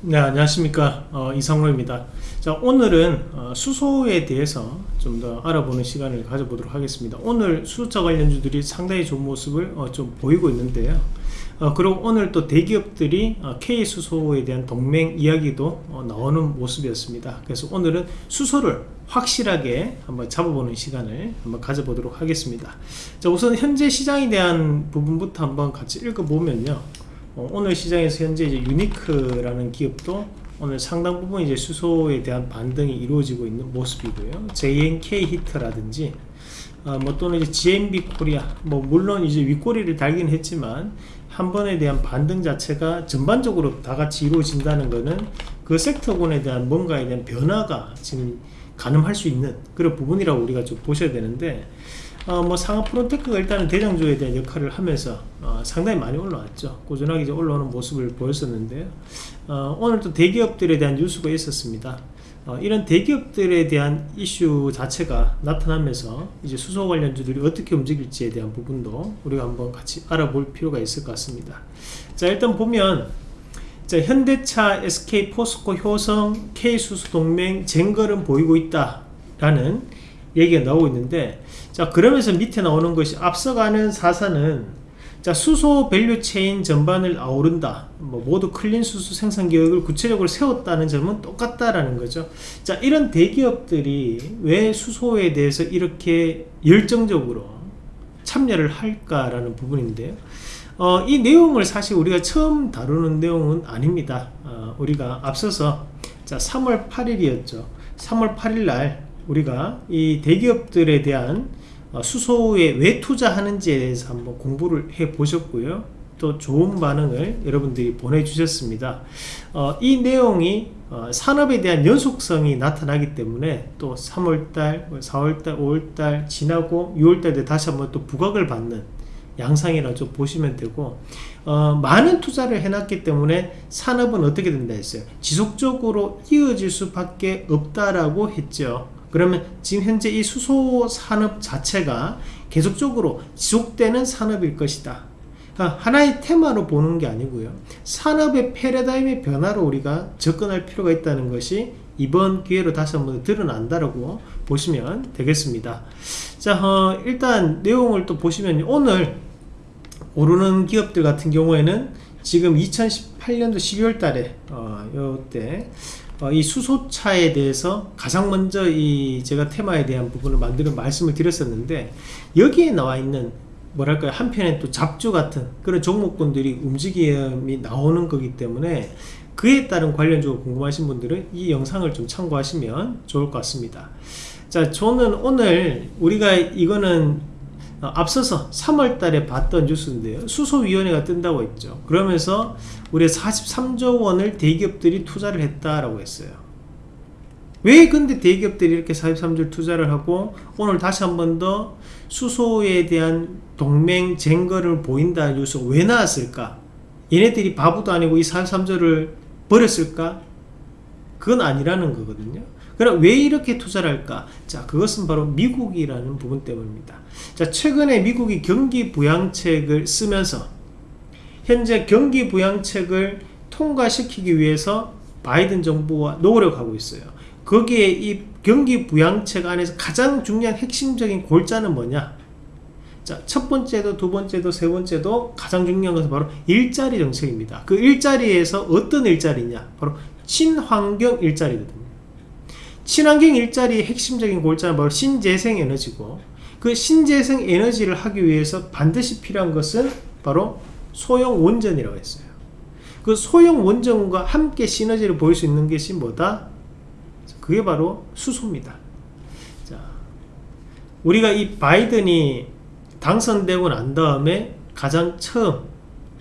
네 안녕하십니까. 어, 이성로입니다. 자 오늘은 어, 수소에 대해서 좀 더 알아보는 시간을 가져보도록 하겠습니다. 오늘 수소차 관련주들이 상당히 좋은 모습을 어, 좀 보이고 있는데요. 어, 그리고 오늘 또 대기업들이 어, K수소에 대한 동맹 이야기도 어, 나오는 모습이었습니다. 그래서 오늘은 수소를 확실하게 한번 잡아보는 시간을 한번 가져보도록 하겠습니다. 자 우선 현재 시장에 대한 부분부터 한번 같이 읽어보면요 어, 오늘 시장에서 현재 이제 유니크라는 기업도 오늘 상당 부분 이제 수소에 대한 반등이 이루어지고 있는 모습이고요. JNK 히터라든지 어, 뭐 또는 이제 GMB 코리아 뭐 물론 이제 윗꼬리를 달긴 했지만 한 번에 대한 반등 자체가 전반적으로 다 같이 이루어진다는 것은 그 섹터군에 대한 뭔가에 대한 변화가 지금 가늠할 수 있는 그런 부분이라고 우리가 좀 보셔야 되는데 어, 뭐 상아프론테크가 일단은 대장주에 대한 역할을 하면서 어, 상당히 많이 올라왔죠. 꾸준하게 이제 올라오는 모습을 보였었는데요. 어, 오늘 또 대기업들에 대한 뉴스가 있었습니다. 어, 이런 대기업들에 대한 이슈 자체가 나타나면서 이제 수소 관련주들이 어떻게 움직일지에 대한 부분도 우리가 한번 같이 알아볼 필요가 있을 것 같습니다. 자 일단 보면 자, 현대차, SK, 포스코, 효성, K수소 동맹 쟁거는 보이고 있다 라는 얘기가 나오고 있는데 자 그러면서 밑에 나오는 것이 앞서가는 사사는 자 수소 밸류 체인 전반을 아우른다. 뭐 모두 클린 수소 생산 계획을 구체적으로 세웠다는 점은 똑같다라는 거죠. 자 이런 대기업들이 왜 수소에 대해서 이렇게 열정적으로 참여를 할까라는 부분인데요. 어, 이 내용을 사실 우리가 처음 다루는 내용은 아닙니다. 어, 우리가 앞서서 자 3월 8일이었죠. 3월 8일 날 우리가 이 대기업들에 대한 어, 수소에 왜 투자하는지에 대해서 한번 공부를 해 보셨고요. 또 좋은 반응을 여러분들이 보내주셨습니다. 어, 이 내용이 어, 산업에 대한 연속성이 나타나기 때문에 또 3월달, 4월달, 뭐 5월달 지나고 6월달에 다시 한번 또 부각을 받는 양상이라 좀 보시면 되고 어, 많은 투자를 해놨기 때문에 산업은 어떻게 된다 했어요? 지속적으로 이어질 수밖에 없다라고 했죠 그러면 지금 현재 이 수소 산업 자체가 계속적으로 지속되는 산업일 것이다. 그러니까 하나의 테마로 보는 게 아니고요. 산업의 패러다임의 변화로 우리가 접근할 필요가 있다는 것이 이번 기회로 다시 한번 드러난다라고 보시면 되겠습니다. 자 어, 일단 내용을 또 보시면 오늘 오르는 기업들 같은 경우에는 지금 2018년도 12월 달에 어, 요때 어, 이 수소차에 대해서 가장 먼저 이 제가 테마에 대한 부분을 만드는 말씀을 드렸었는데 여기에 나와 있는 뭐랄까요? 한편에 또 잡주 같은 그런 종목군들이 움직임이 나오는 거기 때문에 그에 따른 관련적으로 궁금하신 분들은 이 영상을 좀 참고하시면 좋을 것 같습니다. 자 저는 오늘 우리가 이거는 어, 앞서서 3월 달에 봤던 뉴스인데요. 수소위원회가 뜬다고 했죠. 그러면서 우리 43조 원을 대기업들이 투자를 했다라고 했어요. 왜 근데 대기업들이 이렇게 43조 투자를 하고 오늘 다시 한 번 더 수소에 대한 동맹 쟁거를 보인다는 뉴스가 왜 나왔을까? 얘네들이 바보도 아니고 이 43조를 버렸을까? 그건 아니라는 거거든요 그럼 왜 이렇게 투자를 할까? 자, 그것은 바로 미국이라는 부분 때문입니다. 자, 최근에 미국이 경기 부양책을 쓰면서 현재 경기 부양책을 통과시키기 위해서 바이든 정부와 노력하고 있어요. 거기에 이 경기 부양책 안에서 가장 중요한 핵심적인 골자는 뭐냐? 자, 첫 번째도 두 번째도 세 번째도 가장 중요한 것은 바로 일자리 정책입니다. 그 일자리에서 어떤 일자리냐? 바로 친환경 일자리거든요. 친환경 일자리의 핵심적인 골자는 바로 신재생 에너지고 그 신재생 에너지를 하기 위해서 반드시 필요한 것은 바로 소형 원전이라고 했어요. 그 소형 원전과 함께 시너지를 보일 수 있는 것이 뭐다? 그게 바로 수소입니다. 자, 우리가 이 바이든이 당선되고 난 다음에 가장 처음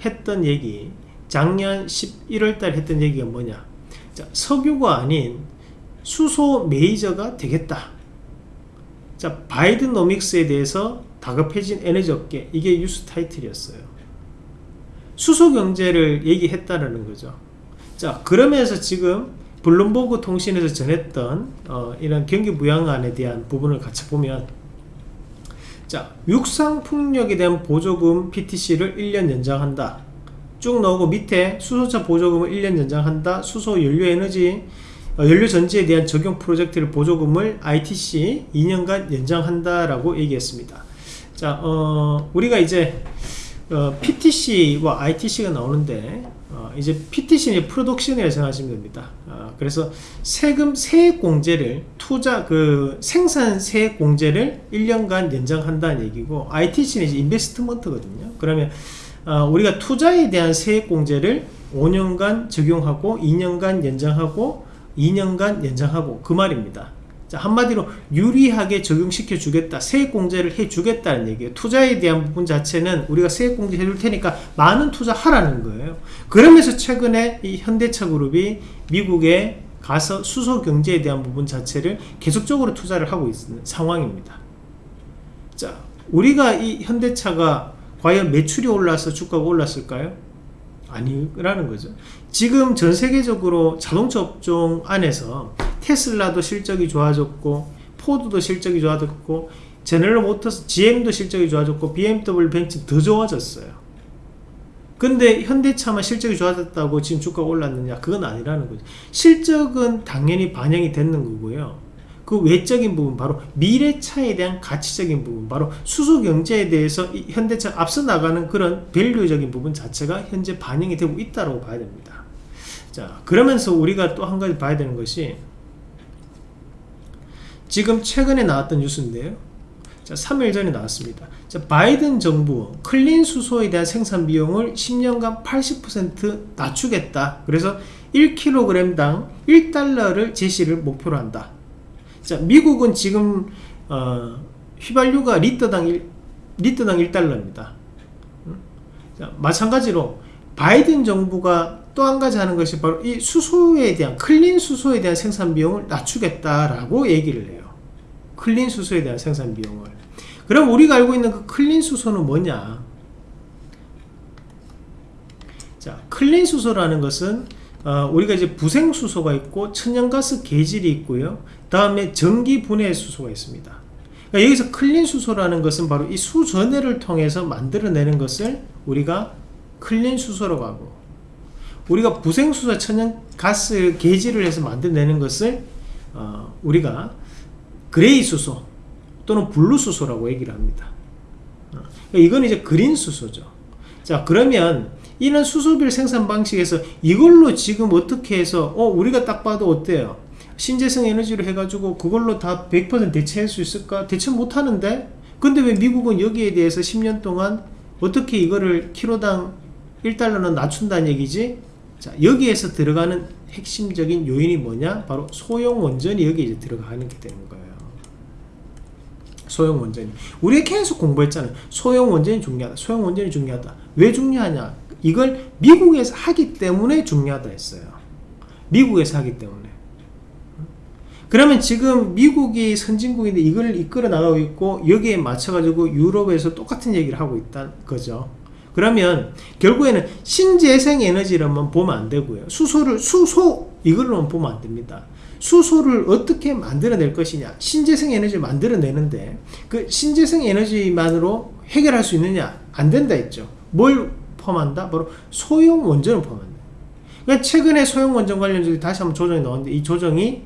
했던 얘기 작년 11월 달 했던 얘기가 뭐냐? 자, 석유가 아닌 수소 메이저가 되겠다. 자 바이든 노믹스에 대해서 다급해진 에너지 업계 이게 뉴스 타이틀이었어요. 수소 경제를 얘기했다라는 거죠. 자 그러면서 지금 블룸버그 통신에서 전했던 어, 이런 경기 부양안에 대한 부분을 같이 보면 자 육상 풍력에 대한 보조금 PTC를 1년 연장한다. 쭉 나오고 밑에 수소차 보조금을 1년 연장한다. 수소 연료에너지 어, 연료 전지에 대한 적용 프로젝트를 보조금을 ITC 2년간 연장한다라고 얘기했습니다 자 어, 우리가 이제 어, PTC와 ITC가 나오는데 어, 이제 PTC는 프로덕션이라고 생각하시면 됩니다. 어, 그래서 세금 세액 공제를 투자 그 생산 세액 공제를 1년간 연장한다는 얘기고 ITC는 이제 인베스트먼트거든요. 그러면 어, 우리가 투자에 대한 세액 공제를 5년간 적용하고 2년간 연장하고 2년간 연장하고 그 말입니다. 자, 한마디로 유리하게 적용시켜 주겠다 세액공제를 해 주겠다는 얘기예요 투자에 대한 부분 자체는 우리가 세액공제 해줄 테니까 많은 투자하라는 거예요 그러면서 최근에 이 현대차 그룹이 미국에 가서 수소 경제에 대한 부분 자체를 계속적으로 투자를 하고 있는 상황입니다 자 우리가 이 현대차가 과연 매출이 올라서 주가가 올랐을까요? 아니라는 거죠. 지금 전 세계적으로 자동차 업종 안에서 테슬라도 실적이 좋아졌고 포드도 실적이 좋아졌고 제너럴 모터스 GM도 실적이 좋아졌고 BMW 벤츠 더 좋아졌어요. 근데 현대차만 실적이 좋아졌다고 지금 주가가 올랐느냐? 그건 아니라는 거죠. 실적은 당연히 반영이 됐는 거고요 그 외적인 부분 바로 미래차에 대한 가치적인 부분 바로 수소경제에 대해서 현대차 앞서 나가는 그런 밸류적인 부분 자체가 현재 반영이 되고 있다고 봐야 됩니다. 자 그러면서 우리가 또 한 가지 봐야 되는 것이 지금 최근에 나왔던 뉴스인데요. 자 3일 전에 나왔습니다. 자, 바이든 정부 클린 수소에 대한 생산 비용을 10년간 80% 낮추겠다. 그래서 1kg당 1달러를 제시를 목표로 한다 자 미국은 지금 어, 휘발유가 리터당 1, 리터당 1달러입니다. 자, 마찬가지로 바이든 정부가 또 한 가지 하는 것이 바로 이 수소에 대한 클린 수소에 대한 생산 비용을 낮추겠다라고 얘기를 해요. 클린 수소에 대한 생산 비용을. 그럼 우리가 알고 있는 그 클린 수소는 뭐냐? 자 클린 수소라는 것은 어, 우리가 이제 부생 수소가 있고 천연가스 개질이 있고요. 다음에 전기 분해 수소가 있습니다. 그러니까 여기서 클린 수소라는 것은 바로 이 수전해를 통해서 만들어내는 것을 우리가 클린 수소라고 하고 우리가 부생수소 천연가스 개질을 해서 만들어내는 것을 어, 우리가 그레이 수소 또는 블루 수소라고 얘기를 합니다. 어, 이건 이제 그린 수소죠. 자 그러면 이런 수소별 생산 방식에서 이걸로 지금 어떻게 해서 어 우리가 딱 봐도 어때요? 신재생 에너지로 해가지고 그걸로 다 100% 대체할 수 있을까? 대체 못하는데? 근데 왜 미국은 여기에 대해서 10년 동안 어떻게 이거를 키로당 1달러는 낮춘다는 얘기지? 자 여기에서 들어가는 핵심적인 요인이 뭐냐? 바로 소형 원전이 여기 이제 들어가는 게 되는 거예요. 소형 원전이. 우리가 계속 공부했잖아요. 소형 원전이 중요하다. 소형 원전이 중요하다. 왜 중요하냐 이걸 미국에서 하기 때문에 중요하다 했어요. 미국에서 하기 때문에. 그러면 지금 미국이 선진국인데 이걸 이끌어 나가고 있고 여기에 맞춰 가지고 유럽에서 똑같은 얘기를 하고 있다는 거죠. 그러면 결국에는 신재생 에너지로만 보면 안 되고요. 수소를 수소 이걸로만 보면 안 됩니다. 수소를 어떻게 만들어낼 것이냐. 신재생 에너지를 만들어내는데 그 신재생 에너지만으로 해결할 수 있느냐. 안 된다 했죠. 뭘 포함한다? 바로 소형 원전을 포함한다 그러니까 최근에 소형 원전 관련주들이 다시 한번 조정이 나왔는데 이 조정이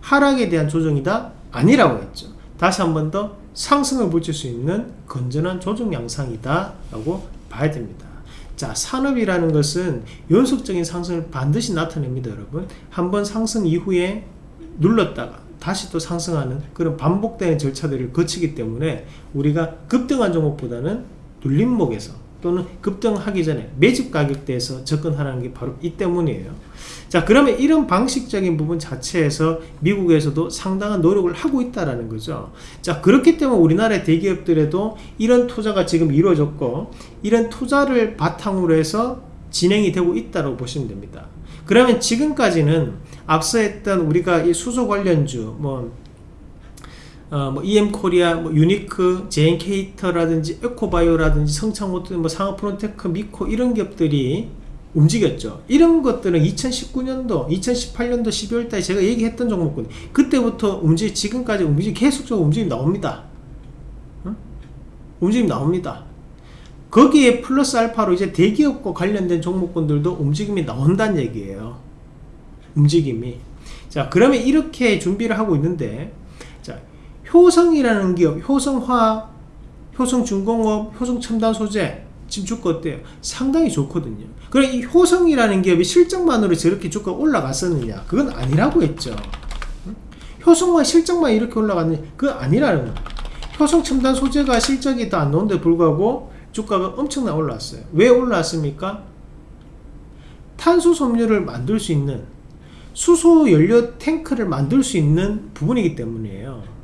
하락에 대한 조정이다? 아니라고 했죠 다시 한 번 더 상승을 붙일 수 있는 건전한 조정 양상이다 라고 봐야 됩니다 자 산업이라는 것은 연속적인 상승을 반드시 나타냅니다 여러분 한 번 상승 이후에 눌렀다가 다시 또 상승하는 그런 반복되는 절차들을 거치기 때문에 우리가 급등한 종목보다는 눌림목에서 또는 급등하기 전에 매집 가격대에서 접근하라는 게 바로 이 때문이에요. 자 그러면 이런 방식적인 부분 자체에서 미국에서도 상당한 노력을 하고 있다라는 거죠. 자 그렇기 때문에 우리나라의 대기업들에도 이런 투자가 지금 이루어졌고 이런 투자를 바탕으로 해서 진행이 되고 있다고 보시면 됩니다. 그러면 지금까지는 앞서 했던 우리가 이 수소 관련주 뭐 어, 뭐 EM코리아, 뭐 유니크, 제이엔케이히터라든지 에코바이오라든지 성창오토텍, 뭐 상아프론테크, 미코 이런 기업들이 움직였죠. 이런 것들은 2019년도, 2018년도 12월달에 제가 얘기했던 종목군 그때부터 움직 지금까지 움직임 계속적으로 움직임 나옵니다. 응? 움직임 나옵니다. 거기에 플러스 알파로 이제 대기업과 관련된 종목군들도 움직임이 나온다는 얘기예요. 움직임이. 자, 그러면 이렇게 준비를 하고 있는데, 자, 효성이라는 기업, 효성화, 효성중공업, 효성첨단 소재, 지금 주가 어때요? 상당히 좋거든요. 그럼 이 효성이라는 기업이 실적만으로 저렇게 주가 올라갔었느냐? 그건 아니라고 했죠. 효성화 실적만 이렇게 올라갔느냐? 그건 아니라는 거예요. 효성첨단 소재가 실적이 다 안 나온데 불구하고 주가가 엄청나 올랐어요. 왜 올랐습니까? 탄소 섬유를 만들 수 있는 수소 연료 탱크를 만들 수 있는 부분이기 때문이에요.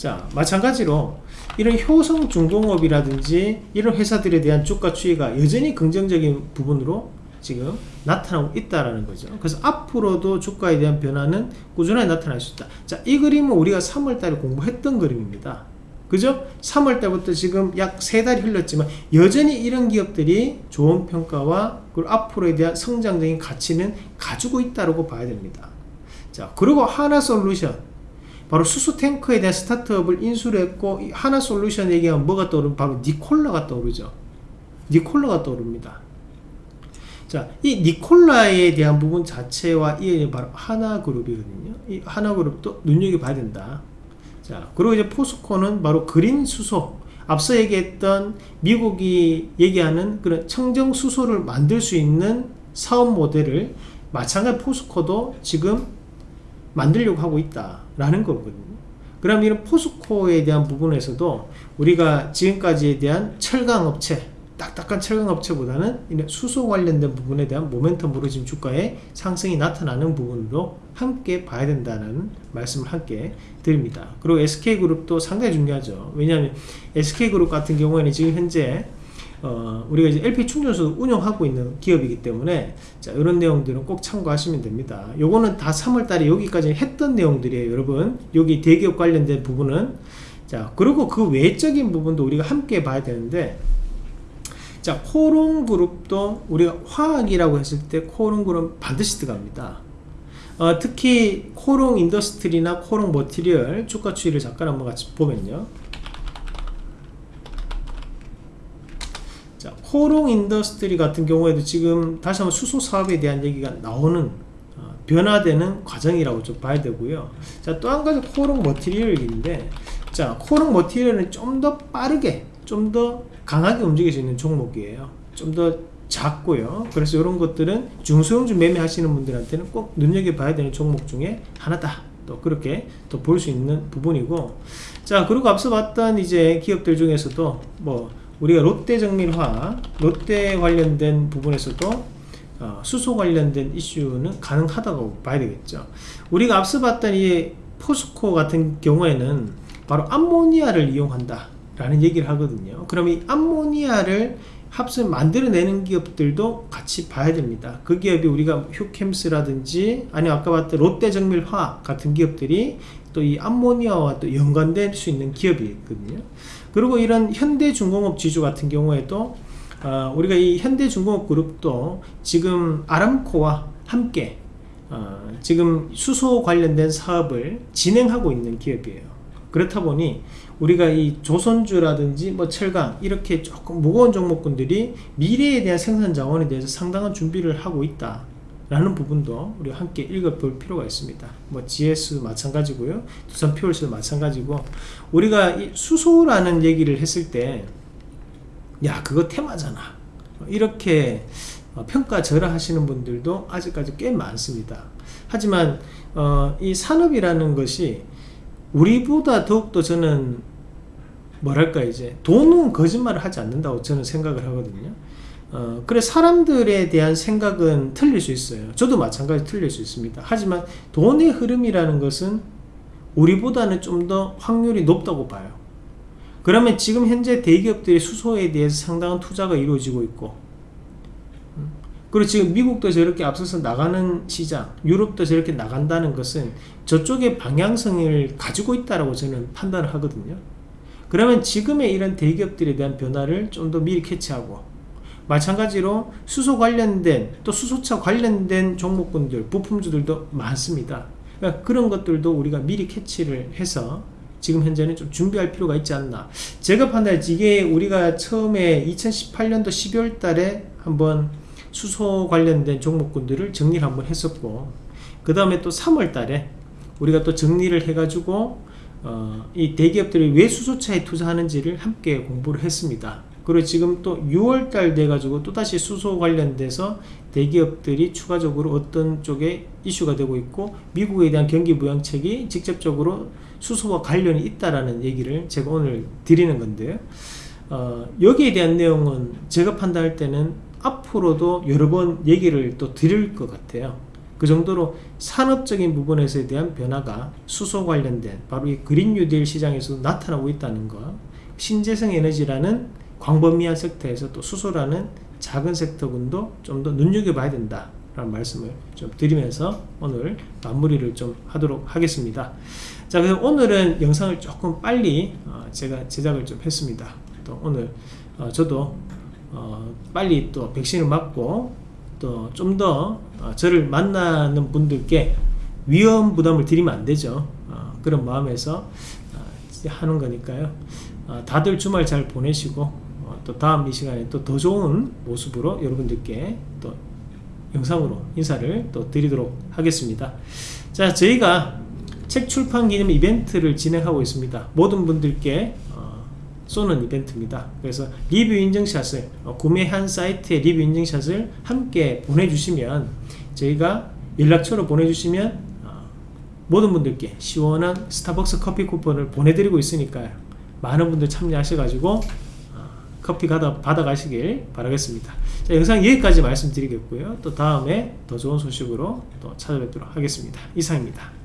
자, 마찬가지로 이런 효성 중공업이라든지 이런 회사들에 대한 주가 추이가 여전히 긍정적인 부분으로 지금 나타나고 있다라는 거죠. 그래서 앞으로도 주가에 대한 변화는 꾸준하게 나타날 수 있다. 자, 이 그림은 우리가 3월달에 공부했던 그림입니다. 그죠? 3월 때부터 지금 약세 달이 흘렀지만 여전히 이런 기업들이 좋은 평가와 그리고 앞으로에 대한 성장적인 가치는 가지고 있다고 봐야 됩니다. 자, 그리고 하나솔루션 바로 수소 탱크에 대한 스타트업을 인수를 했고 하나 솔루션 얘기하면 뭐가 떠오르면 바로 니콜라가 떠오르죠. 니콜라가 떠오릅니다. 자, 이 니콜라에 대한 부분 자체와 이 바로 하나그룹이거든요. 이 하나그룹도 눈여겨봐야 된다. 자, 그리고 이제 포스코는 바로 그린 수소. 앞서 얘기했던 미국이 얘기하는 그런 청정 수소를 만들 수 있는 사업 모델을 마찬가지 포스코도 지금 만들려고 하고 있다라는 거거든요. 그럼 이런 포스코에 대한 부분에서도 우리가 지금까지에 대한 철강 업체, 딱딱한 철강 업체보다는 이런 수소 관련된 부분에 대한 모멘텀으로 지금 주가에 상승이 나타나는 부분으로 함께 봐야 된다는 말씀을 함께 드립니다. 그리고 SK그룹도 상당히 중요하죠. 왜냐하면 SK그룹 같은 경우에는 지금 현재 어, 우리가 이제 LPG 충전소 운영하고 있는 기업이기 때문에 자, 이런 내용들은 꼭 참고하시면 됩니다. 요거는 다 3월 달에 여기까지 했던 내용들이에요, 여러분. 여기 대기업 관련된 부분은 자, 그리고 그 외적인 부분도 우리가 함께 봐야 되는데 자, 코오롱 그룹도 우리가 화학이라고 했을 때 코오롱 그룹 반드시 들어갑니다. 어, 특히 코오롱 인더스트리나 코오롱 머티리얼 주가 추이를 잠깐 한번 같이 보면요. 자, 코오롱 인더스트리 같은 경우에도 지금 다시 한번 수소 사업에 대한 얘기가 나오는 어, 변화되는 과정이라고 좀 봐야 되고요. 자, 또 한 가지 코오롱 머티리얼인데 자, 코오롱 머티리얼은 좀 더 빠르게, 좀 더 강하게 움직일 수 있는 종목이에요. 좀 더 작고요. 그래서 이런 것들은 중소형주 매매하시는 분들한테는 꼭 눈여겨봐야 되는 종목 중에 하나다. 또 그렇게 또 볼 수 있는 부분이고 자 그리고 앞서 봤던 이제 기업들 중에서도 뭐 우리가 롯데 정밀화 롯데 관련된 부분에서도 어, 수소 관련된 이슈는 가능하다고 봐야 되겠죠 우리가 앞서 봤던 이 포스코 같은 경우에는 바로 암모니아를 이용한다 라는 얘기를 하거든요 그럼 이 암모니아를 합을 만들어내는 기업들도 같이 봐야 됩니다. 그 기업이 우리가 휴캠스라든지 아니 아까 봤던 롯데정밀화학 같은 기업들이 또 이 암모니아와 또 연관될 수 있는 기업이 있거든요. 그리고 이런 현대중공업 지주 같은 경우에도 어, 우리가 이 현대중공업 그룹도 지금 아람코와 함께 어, 지금 수소 관련된 사업을 진행하고 있는 기업이에요. 그렇다 보니 우리가 이 조선주라든지 뭐 철강 이렇게 조금 무거운 종목군들이 미래에 대한 생산 자원에 대해서 상당한 준비를 하고 있다 라는 부분도 우리 함께 읽어볼 필요가 있습니다. 뭐 GS 마찬가지고요. 두산 퓨얼스도 마찬가지고 우리가 이 수소라는 얘기를 했을 때 야 그거 테마잖아. 이렇게 어, 평가절하 하시는 분들도 아직까지 꽤 많습니다. 하지만 어, 이 산업이라는 것이 우리보다 더욱더 저는 뭐랄까 이제 돈은 거짓말을 하지 않는다고 저는 생각을 하거든요 어, 그래 사람들에 대한 생각은 틀릴 수 있어요. 저도 마찬가지 틀릴 수 있습니다. 하지만 돈의 흐름이라는 것은 우리보다는 좀 더 확률이 높다고 봐요. 그러면 지금 현재 대기업들이 수소에 대해서 상당한 투자가 이루어지고 있고 음, 그리고 지금 미국도 저렇게 앞서서 나가는 시장 유럽도 저렇게 나간다는 것은 저쪽의 방향성을 가지고 있다고 저는 판단을 하거든요. 그러면 지금의 이런 대기업들에 대한 변화를 좀 더 미리 캐치하고 마찬가지로 수소 관련된 또 수소차 관련된 종목군들 부품주들도 많습니다 그러니까 그런 것들도 우리가 미리 캐치를 해서 지금 현재는 좀 준비할 필요가 있지 않나 제가 판단할 때 이게 우리가 처음에 2018년도 12월 달에 한번 수소 관련된 종목군들을 정리를 한번 했었고 그 다음에 또 3월 달에 우리가 또 정리를 해가지고 어, 이 대기업들이 왜 수소차에 투자하는지를 함께 공부를 했습니다. 그리고 지금 또 6월달 돼가지고 또다시 수소 관련돼서 대기업들이 추가적으로 어떤 쪽에 이슈가 되고 있고 미국에 대한 경기 부양책이 직접적으로 수소와 관련이 있다라는 얘기를 제가 오늘 드리는 건데요. 어, 여기에 대한 내용은 제가 판단할 때는 앞으로도 여러 번 얘기를 또 드릴 것 같아요. 그 정도로 산업적인 부분에서에 대한 변화가 수소 관련된 바로 이 그린 뉴딜 시장에서 나타나고 있다는 것 신재생 에너지라는 광범위한 섹터에서 또 수소라는 작은 섹터군도 좀 더 눈여겨봐야 된다 라는 말씀을 좀 드리면서 오늘 마무리를 좀 하도록 하겠습니다. 자, 그래서 오늘은 영상을 조금 빨리 어, 제가 제작을 좀 했습니다. 또 오늘 어, 저도 어, 빨리 또 백신을 맞고 또 좀 더 저를 만나는 분들께 위험 부담을 드리면 안 되죠. 어, 그런 마음에서 어, 하는 거니까요. 어, 다들 주말 잘 보내시고 어, 또 다음 이 시간에 또 더 좋은 모습으로 여러분들께 또 영상으로 인사를 또 드리도록 하겠습니다. 자, 저희가 책 출판 기념 이벤트를 진행하고 있습니다. 모든 분들께 어, 쏘는 이벤트입니다. 그래서 리뷰 인증샷을 어, 구매한 사이트의 리뷰 인증샷을 함께 보내주시면 저희가 연락처로 보내주시면 어, 모든 분들께 시원한 스타벅스 커피 쿠폰을 보내드리고 있으니까요. 많은 분들 참여하셔가지고 어, 커피 가다 받아가시길 바라겠습니다. 자, 영상 여기까지 말씀드리겠고요. 또 다음에 더 좋은 소식으로 또 찾아뵙도록 하겠습니다. 이상입니다.